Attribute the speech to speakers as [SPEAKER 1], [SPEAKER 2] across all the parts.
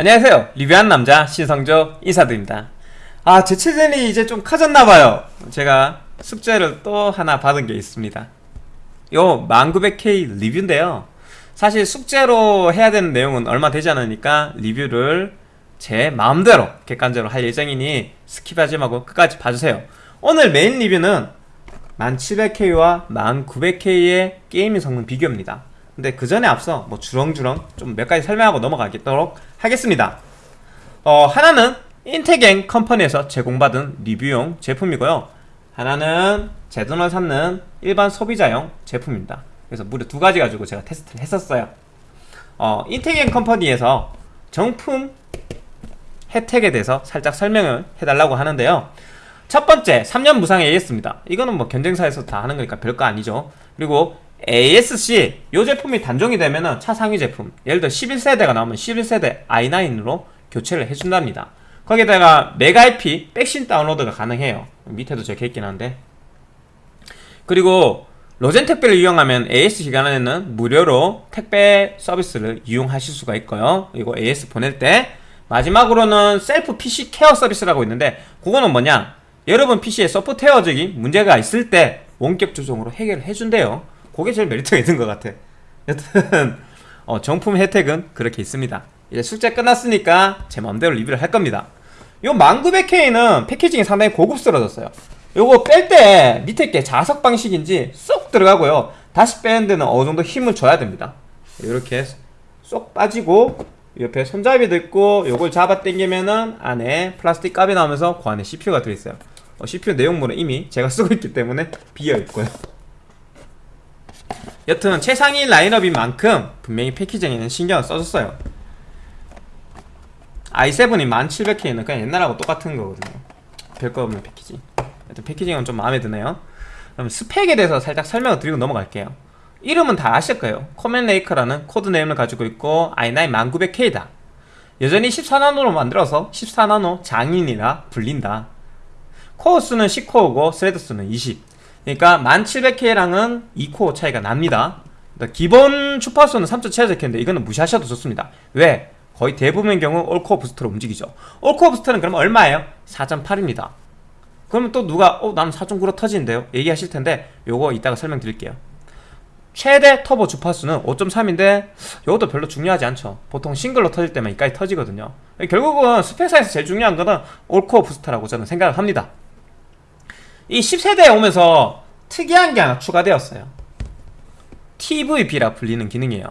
[SPEAKER 1] 안녕하세요. 리뷰한 남자 신성조 인사드립니다. 아 제 채널이 이제 좀 커졌나봐요. 제가 숙제를 또 하나 받은 게 있습니다. 요 1900K 리뷰인데요. 사실 숙제로 해야 되는 내용은 얼마 되지 않으니까 리뷰를 제 마음대로 객관적으로 할 예정이니 skip하지 말고 끝까지 봐주세요. 오늘 메인 리뷰는 1700K와 1900K의 gaming 성능 비교입니다. 근데 그 전에 앞서 뭐 주렁주렁 좀 몇 가지 설명하고 넘어가도록 하겠습니다. 어 하나는 인테갱 컴퍼니에서 제공받은 리뷰용 제품이고요. 하나는 제 돈을 샀는 일반 소비자용 제품입니다. 그래서 무려 두 가지 가지고 제가 테스트를 했었어요. 어 인테갱 컴퍼니에서 정품 혜택에 대해서 살짝 설명을 해달라고 하는데요. 첫 번째 3년 무상 AS입니다. 이거는 뭐 경쟁사에서 다 하는 거니까 별거 아니죠. 그리고 ASC 이 제품이 단종이 되면은 차상위 제품 예를 들어 11세대가 나오면 11세대 i9으로 교체를 해준답니다. 거기다가 메가IP 백신 다운로드가 가능해요. 밑에도 적혀 있긴 한데. 그리고 로젠 택배를 이용하면 AS 기간에는 무료로 택배 서비스를 이용하실 수가 있고요. 그리고 AS 보낼 때 마지막으로는 셀프 PC 케어 서비스라고 있는데 그거는 뭐냐? 여러분 PC에 소프트웨어적인 문제가 있을 때 원격 조정으로 해결을 해준대요 그게 제일 메리트가 있는 것 같아. 여튼 어, 정품 혜택은 그렇게 있습니다. 이제 숙제 끝났으니까 제 맘대로 리뷰를 할 겁니다. 요 1900K는 패키징이 상당히 고급스러워졌어요. 요거 뺄 때 밑에 게 자석 방식인지 쏙 들어가고요. 다시 빼는 데는 어느 정도 힘을 줘야 됩니다. 이렇게 쏙 빠지고 옆에 손잡이도 있고 요걸 잡아 당기면은 안에 플라스틱 값이 나오면서 그 안에 CPU가 들어있어요. 어, CPU 내용물은 이미 제가 쓰고 있기 때문에 비어있고요 여튼 최상위 라인업인 만큼 분명히 패키징에는 신경을 써줬어요. i7이 1700K는 그냥 옛날하고 똑같은 거거든요. 별거 없는 패키징 여튼 패키징은 좀 마음에 드네요. 그럼 스펙에 대해서 살짝 설명을 드리고 넘어갈게요. 이름은 다 아실 거예요. 코멘레이커라는 코드네임을 가지고 있고 i9 1900K다. 여전히 14나노로 만들어서 14나노 장인이라 불린다. 코어 수는 10코어고 thread 수는 20 그러니까 1700K랑은 2코어 차이가 납니다. 기본 주파수는 3.7Hz인데 이거는 무시하셔도 좋습니다. 왜? 거의 대부분의 경우 all core boost로 움직이죠. all core boost는 그럼 얼마예요? 4.8입니다. 그러면 또 누가 어 나는 4.9로 터지는데요? 얘기하실 텐데 요거 이따가 설명드릴게요. 최대 터보 주파수는 5.3인데 이것도 별로 중요하지 않죠. 보통 싱글로 터질 때만 이까지 터지거든요. 결국은 스펙사에서 제일 중요한 거는 올코어 부스터라고 저는 생각을 합니다 이 10세대에 오면서 특이한 게 하나 추가되었어요. TVB라 불리는 기능이에요.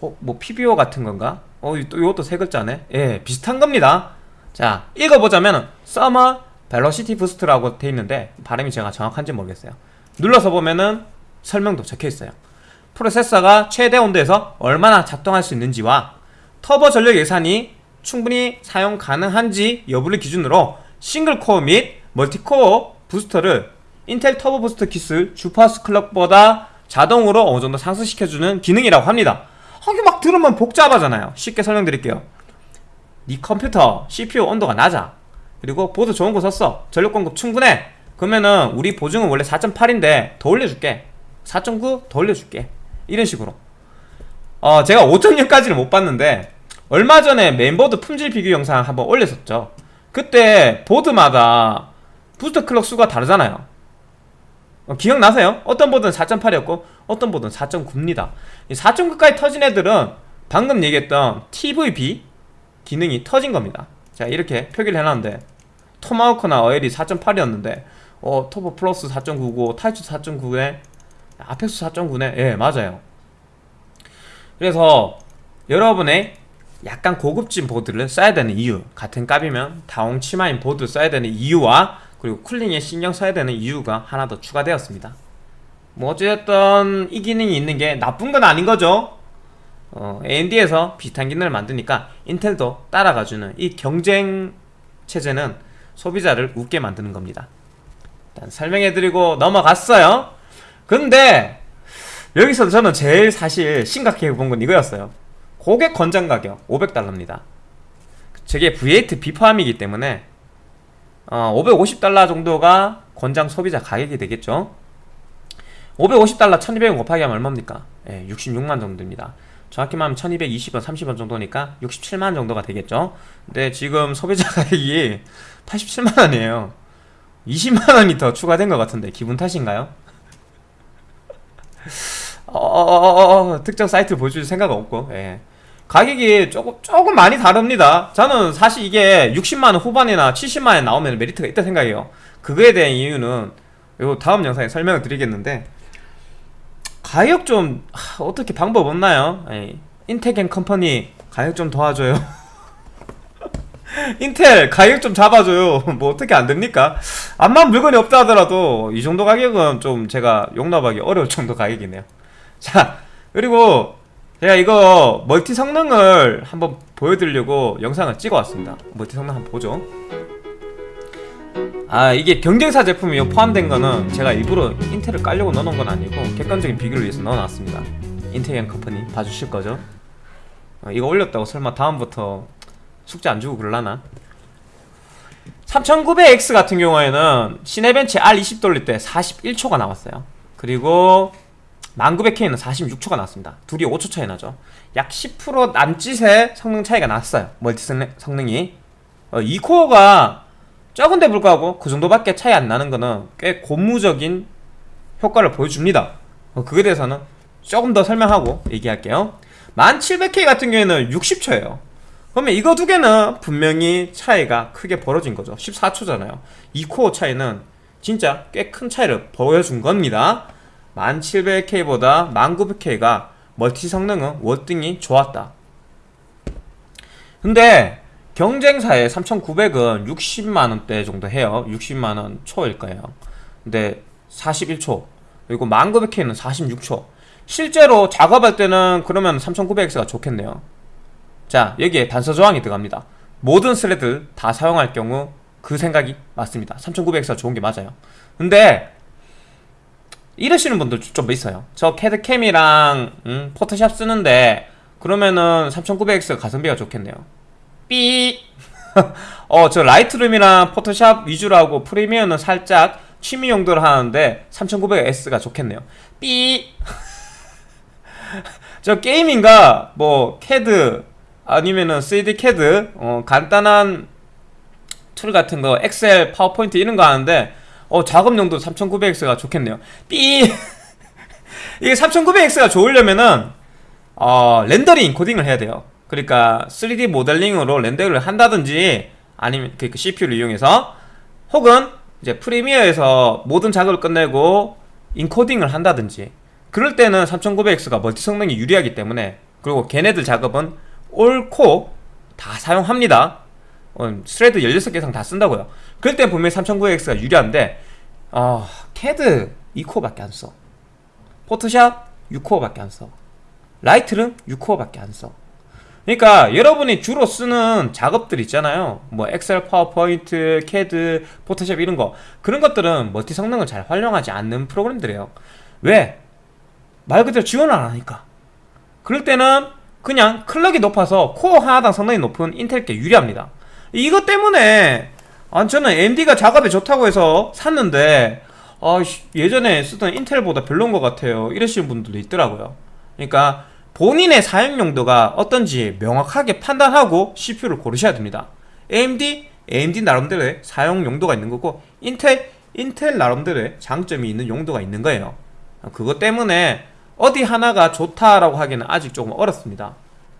[SPEAKER 1] 어? 뭐 PBO 같은 건가? 어, 또 이것도 세 글자네. 예, 비슷한 겁니다. 자, 읽어보자면 Summer Velocity Boost라고 돼 있는데 발음이 제가 정확한지 모르겠어요. 눌러서 보면은 설명도 적혀있어요. 프로세서가 최대 온도에서 얼마나 작동할 수 있는지와 터보 전력 예산이 충분히 사용 가능한지 여부를 기준으로 싱글코어 및 멀티코어 부스터를 인텔 터보 부스터 기술 주파수 클럭보다 자동으로 어느정도 상승시켜주는 기능이라고 합니다. 하긴 막 들으면 복잡하잖아요. 쉽게 설명드릴게요. 네 컴퓨터 CPU 온도가 낮아. 그리고 보드 좋은 거 샀어. 전력 공급 충분해. 그러면은 우리 boost는 원래 4.8인데 더 올려줄게. 4.9 더 올려줄게. 이런 식으로. 어 제가 5.0까지는 못 봤는데 얼마 전에 메인보드 품질 비교 영상 한번 올렸었죠. 그때 보드마다 boost clock 수가 다르잖아요. 어, 기억나세요? 어떤 보드는 4.8이었고 어떤 보드는 4.9입니다. 4.9까지 터진 애들은 방금 얘기했던 TVB 기능이 터진 겁니다. 자 이렇게 표기를 해놨는데 토마호크나 어엘이 4.8이었는데 어 터보 플러스 4.9고 타이치 4.9에 아펙스 4.9네. 예 맞아요. 그래서 여러분의 약간 고급진 보드를 써야 되는 이유 같은 값이면 다홍 치마인 보드 써야 되는 이유와 그리고 cooling에 신경 써야 되는 이유가 하나 더 추가되었습니다. 뭐 어쨌든 이 기능이 있는 게 나쁜 건 아닌 거죠. 어, AMD에서 비슷한 기능을 만드니까 인텔도 따라가주는 이 경쟁 체제는 소비자를 웃게 만드는 겁니다. 일단 설명해드리고 넘어갔어요. 근데 여기서 저는 제일 사실 심각해 본 건 이거였어요. 고객 권장 가격 500달러입니다. 저게 V8 비포함이기 때문에 어, 550달러 정도가 권장 소비자 가격이 되겠죠? 550달러 1200원 곱하기 하면 얼마입니까? 예, 66만 정도입니다. 정확히 말하면 1220원 30원 정도니까 67만원 정도가 되겠죠? 근데 지금 소비자 가격이 87만원이에요. 20만원이 더 추가된 것 같은데 기분 탓인가요? 어, 어, 어, 어, 특정 사이트를 보여줄 생각 없고 예. 가격이 조금 조금 많이 다릅니다 저는 사실 이게 60만원 후반이나 70만원 나오면 메리트가 있다 생각해요 그거에 대한 이유는 요 다음 영상에 설명을 드리겠는데 가격 좀 하, 어떻게 방법 없나요? 예. 인텔 컴퍼니 가격 좀 도와줘요 인텔 가격 좀 잡아줘요 뭐 어떻게 안됩니까? 암만 물건이 없다 하더라도 이 정도 가격은 좀 제가 용납하기 어려울 정도 가격이네요 자 그리고 제가 이거 멀티 성능을 한번 보여드리려고 영상을 찍어 왔습니다. 멀티 성능 한번 보죠. 아 이게 경쟁사 제품이 포함된 거는 제가 일부러 인텔을 깔려고 넣어놓은 건 아니고 객관적인 비교를 위해서 넣어놨습니다. 인텔 컴퍼니 봐주실 거죠? 어, 이거 올렸다고 설마 다음부터 숙제 안 주고 그럴라나? 3900X 같은 경우에는 시네벤치 R20 돌릴 때 41초가 나왔어요. 그리고 1900K는 46초가 나왔습니다. 둘이 5초 차이 나죠. 약 10% 남짓의 성능 차이가 났어요. 멀티 성능, 이. 어, 2코어가 적은데 불구하고 그 정도밖에 차이 안 나는 거는 꽤 고무적인 효과를 보여줍니다. 어, 그에 대해서는 조금 더 설명하고 얘기할게요. 1700K 같은 경우에는 60초예요. 그러면 이거 두 개는 분명히 차이가 크게 벌어진 거죠. 14초잖아요. 2코어 차이는 진짜 꽤 큰 차이를 보여준 겁니다 1700K보다 1900K가 멀티 성능은 월등히 좋았다. 근데 경쟁사의 3900은 60만원대 정도 해요. 60만원 초일 거예요. 근데 41초 그리고 1900K는 46초. 실제로 작업할 때는 그러면 3900X가 좋겠네요. 자 여기에 단서 조항이 들어갑니다. 모든 thread 다 사용할 경우 그 생각이 맞습니다. 3900X가 좋은 게 맞아요. 근데 이러시는 분들 좀 있어요. 저 캐드캠이랑 음, 포토샵 쓰는데 그러면은 3900X가 가성비가 좋겠네요. 삐 어, 저 라이트룸이랑 포토샵 위주로 하고 프리미어는 살짝 취미 용도로 하는데 3900X가 좋겠네요. 삐 저 gaming과 뭐 캐드 아니면은 3D 캐드? 어, 간단한 툴 같은 거 엑셀 파워포인트 이런 거 하는데 어 작업 용도 3900X가 좋겠네요. 삐! 이게 3900X가 좋으려면은 어 렌더링 인코딩을 해야 돼요. 그러니까 3D 모델링으로 렌더링을 한다든지 아니면 그 CPU를 이용해서 혹은 이제 프리미어에서 모든 작업을 끝내고 인코딩을 한다든지 그럴 때는 3900X가 멀티 성능이 유리하기 때문에 그리고 걔네들 작업은 all core 다 사용합니다. 어, thread 16개 이상 다 쓴다고요. 그럴 때 분명히 3900X가 유리한데 어, 캐드 2코어밖에 안써. 포토샵 6코어밖에 안써. 라이트룸 6코어밖에 안써. 그러니까 여러분이 주로 쓰는 작업들 있잖아요. 뭐 엑셀 파워포인트 캐드 포토샵 이런 거. 그런 것들은 멀티 성능을 잘 활용하지 않는 프로그램들이에요. 왜? 말 그대로 지원을 안 하니까. 그럴 때는 그냥 clock이 높아서 코어 하나당 성능이 높은 인텔께 유리합니다 이것 때문에 아, 저는 AMD가 작업에 좋다고 해서 샀는데 아, 예전에 쓰던 인텔보다 별로인 것 같아요. 이러시는 분들도 있더라고요. 그러니까 본인의 사용 용도가 어떤지 명확하게 판단하고 CPU를 고르셔야 됩니다. AMD, AMD 나름대로의 사용 용도가 있는 거고 인텔, 인텔 나름대로의 장점이 있는 용도가 있는 거예요. 그것 때문에 어디 하나가 좋다라고 하기는 아직 조금 어렵습니다.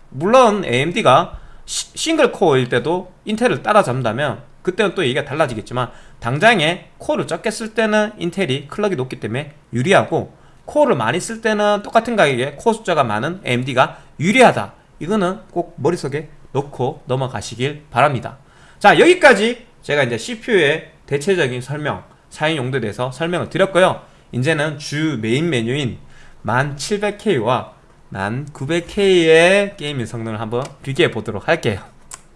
[SPEAKER 1] 물론 AMD가 싱글 코어일 때도 인텔을 따라잡는다면 그때는 또 얘기가 달라지겠지만 당장에 코어를 적게 쓸 때는 인텔이 clock이 높기 때문에 유리하고 코어를 많이 쓸 때는 똑같은 가격에 코어 숫자가 많은 AMD가 유리하다. 이거는 꼭 머릿속에 넣고 넘어가시길 바랍니다. 자 여기까지 제가 이제 CPU의 대체적인 설명 사용 용도에 대해서 설명을 드렸고요. 이제는 주 메인 메뉴인 1700K와 1900K의 게임의 성능을 한번 비교해 보도록 할게요.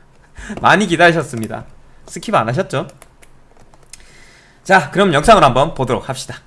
[SPEAKER 1] 많이 기다리셨습니다. skip 안 하셨죠? 자 그럼 영상을 한번 보도록 합시다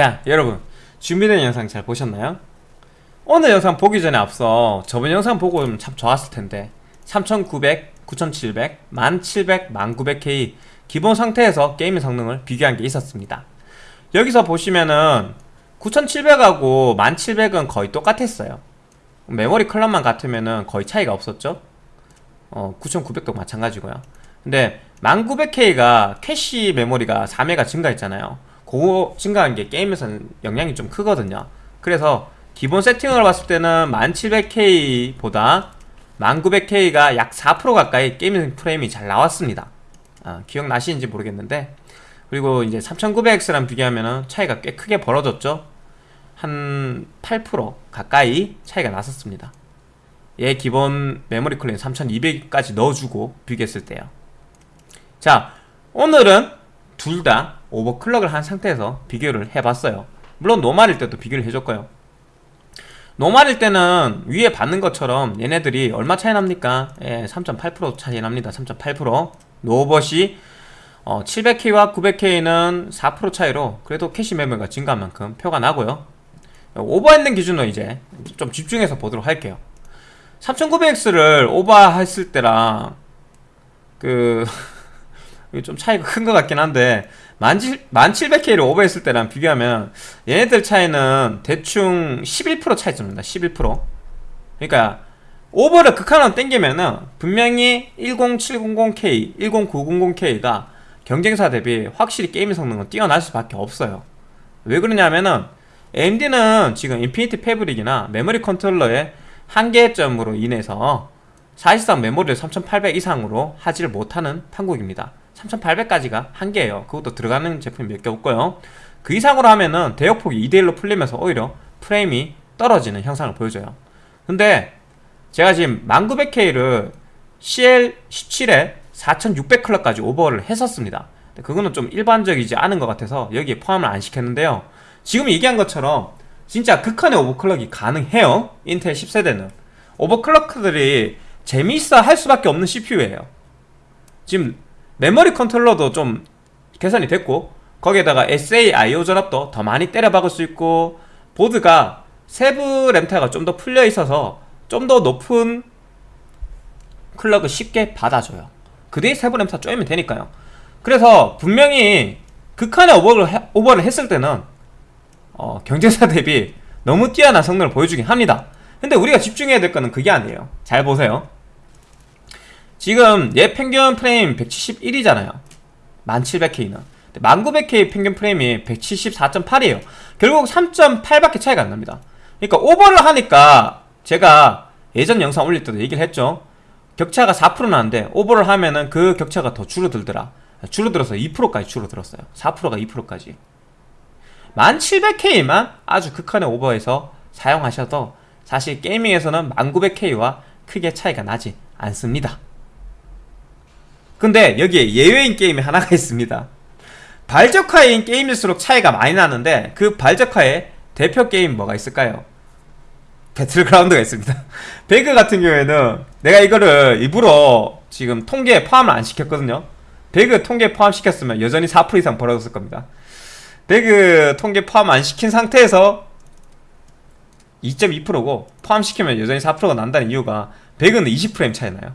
[SPEAKER 1] 자 여러분. 준비된 영상 잘 보셨나요? 오늘 영상 보기 전에 앞서 저번 영상 보고 참 좋았을 텐데. 3900, 9700, 1700, 1900K 기본 상태에서 게임의 성능을 비교한 게 있었습니다. 여기서 보시면은 9700하고 1700은 거의 똑같았어요. 메모리 clock만 같으면은 거의 차이가 없었죠? 어, 9900도 마찬가지고요. 근데 1900K가 캐시 메모리가 4메가 증가했잖아요 그거 증가한 게 게임에서는 영향이 좀 크거든요. 그래서 기본 세팅을 봤을 때는 1700K보다 1900K가 약 4% 가까이 게임 프레임이 잘 나왔습니다. 아, 기억나시는지 모르겠는데. 그리고 이제 3900X랑 비교하면 차이가 꽤 크게 벌어졌죠. 한 8% 가까이 차이가 났었습니다. 얘 기본 메모리 쿨링 3200까지 넣어주고 비교했을 때요. 자 오늘은 둘 다 overclock을 한 상태에서 비교를 해봤어요. 물론 normal일 때도 비교를 해줬고요. normal일 때는 위에 봤던 것처럼 얘네들이 얼마 차이 납니까? 예, 3.8% 차이 납니다. 3.8% 노오버 시 어, 700K와 900K는 4% 차이로 그래도 캐시 메모리가 증가한 만큼 표가 나고요. 오버한 기준으로 이제 좀 집중해서 보도록 할게요. 3900X를 오버했을 때랑 그 좀 차이가 큰 것 같긴 한데 1700K를 오버했을 때랑 비교하면 얘네들 차이는 대충 11% 차이 납니다. 11% 그러니까 오버를 극한으로 땡기면은 분명히 10700K, 10900K가 경쟁사 대비 확실히 게임 성능은 뛰어날 수밖에 없어요. 왜 그러냐면은 AMD는 지금 Infinity Fabric이나 메모리 컨트롤러의 한계점으로 인해서 사실상 메모리를 3800 이상으로 하지를 못하는 판국입니다 3800까지가 한계예요. 그것도 들어가는 제품이 몇 개 없고요. 그 이상으로 하면은 대역폭이 2대1로 풀리면서 오히려 프레임이 떨어지는 형상을 보여줘요. 근데 제가 지금 1900K를 CL17에 4600클럭까지 오버를 했었습니다. 그거는 좀 일반적이지 않은 것 같아서 여기에 포함을 안 시켰는데요. 지금 얘기한 것처럼 진짜 극한의 overclock이 가능해요. 인텔 10세대는. overclocker들이 재미있어 할 수밖에 없는 CPU예요. 지금 메모리 컨트롤러도 좀 개선이 됐고 거기에다가 SA IO 전압도 더 많이 때려 박을 수 있고 보드가 세부 램타가 좀 더 풀려 있어서 좀 더 높은 clock을 쉽게 받아줘요. 그 뒤에 세부 램타 쪼이면 되니까요. 그래서 분명히 극한의 오버를, 해, 오버를 했을 때는 어, 경쟁사 대비 너무 뛰어난 성능을 보여주긴 합니다. 근데 우리가 집중해야 될 거는 그게 아니에요. 잘 보세요 지금 얘 평균 프레임 171이잖아요. 1700K는 1900K 평균 프레임이 174.8이에요. 결국 3.8밖에 차이가 안 납니다. 그러니까 오버를 하니까 제가 예전 영상 올릴 때도 얘기를 했죠. 격차가 4% 나는데 오버를 하면은 그 격차가 더 줄어들더라. 줄어들어서 2%까지 줄어들었어요. 4%가 2%까지. 1700K만 아주 극한의 오버해서 사용하셔도 사실 게이밍에서는 1900K와 크게 차이가 나지 않습니다 근데 여기에 예외인 게임이 하나가 있습니다. 발적화인 게임일수록 차이가 많이 나는데 그 발적화의 대표 게임 뭐가 있을까요? 배틀그라운드가 있습니다. 배그 같은 경우에는 내가 이거를 일부러 지금 통계에 포함을 안 시켰거든요. 배그 통계에 포함시켰으면 여전히 4% 이상 벌어졌을 겁니다. 배그 통계 포함 안 시킨 상태에서 2.2%고 포함시키면 여전히 4%가 난다는 이유가 배그는 20프레임 차이 나요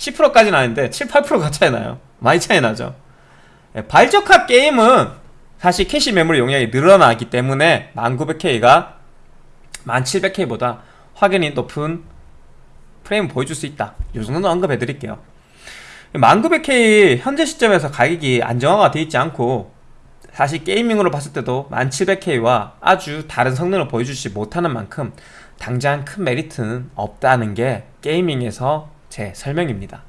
[SPEAKER 1] 10%까지는 아닌데 7, 8%가 차이 나요. 많이 차이 나죠. 예, 발적합 게임은 사실 캐시 메모리 용량이 늘어나기 때문에 1900K가 1700K보다 확연히 높은 프레임 보여줄 수 있다. 이 정도는 언급해 드릴게요. 1900K 현재 시점에서 가격이 안정화가 되어 있지 않고 사실 gaming으로 봤을 때도 1700K와 아주 다른 성능을 보여주지 못하는 만큼 당장 큰 메리트는 없다는 게 gaming에서 제 설명입니다.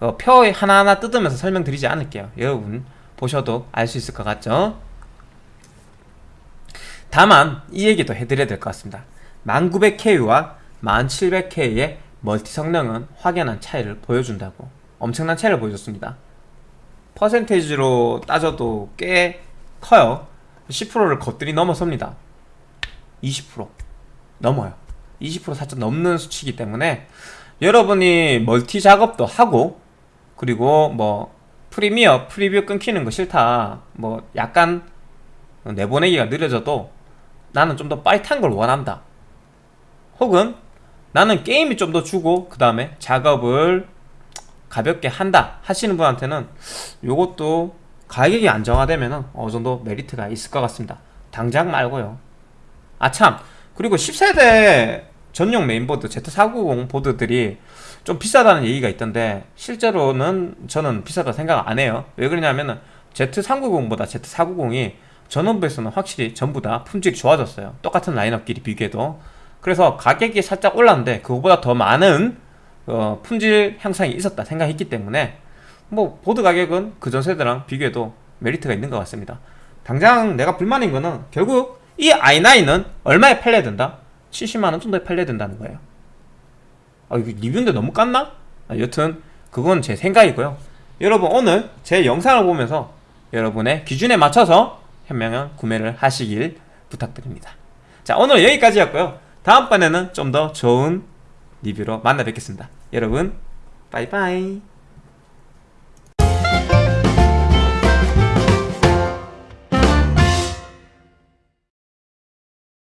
[SPEAKER 1] 어, 표 하나하나 뜯으면서 설명드리지 않을게요. 여러분 보셔도 알 수 있을 것 같죠? 다만 이 얘기도 해드려야 될 것 같습니다. 1900K와 1700K의 멀티 성능은 확연한 차이를 보여준다고 엄청난 차이를 보여줬습니다. 퍼센테이지로 따져도 꽤 커요. 10%를 겉들이 넘어섭니다. 20% 넘어요. 20% 살짝 넘는 수치이기 때문에 여러분이 멀티 작업도 하고 그리고 뭐 프리미어 프리뷰 끊기는 거 싫다 뭐 약간 내보내기가 느려져도 나는 좀 더 빠릿한 걸 원한다. 혹은 나는 게임이 좀 더 주고 그 다음에 작업을 가볍게 한다 하시는 분한테는 요것도 가격이 안정화되면 어느 정도 메리트가 있을 것 같습니다. 당장 말고요. 아참. 그리고 10세대 전용 메인보드 Z490 보드들이 좀 비싸다는 얘기가 있던데 실제로는 저는 비싸다 생각 안 해요. 왜 그러냐면은 Z390보다 Z490이 전원부에서는 확실히 전부 다 품질이 좋아졌어요. 똑같은 라인업끼리 비교해도. 그래서 가격이 살짝 올랐는데 그거보다 더 많은 어, 품질 향상이 있었다 생각했기 때문에 뭐 보드 가격은 그 전 세대랑 비교해도 메리트가 있는 것 같습니다. 당장 내가 불만인 거는 결국 이 i9은 얼마에 팔려야 된다? 70만원 정도에 팔려야 된다는 거예요. 아 이거 리뷰인데 너무 깠나? 아, 여튼 그건 제 생각이고요. 여러분 오늘 제 영상을 보면서 여러분의 기준에 맞춰서 현명한 구매를 하시길 부탁드립니다. 자 오늘 여기까지였고요. 다음번에는 좀 더 좋은 리뷰로 만나 뵙겠습니다. 여러분 빠이빠이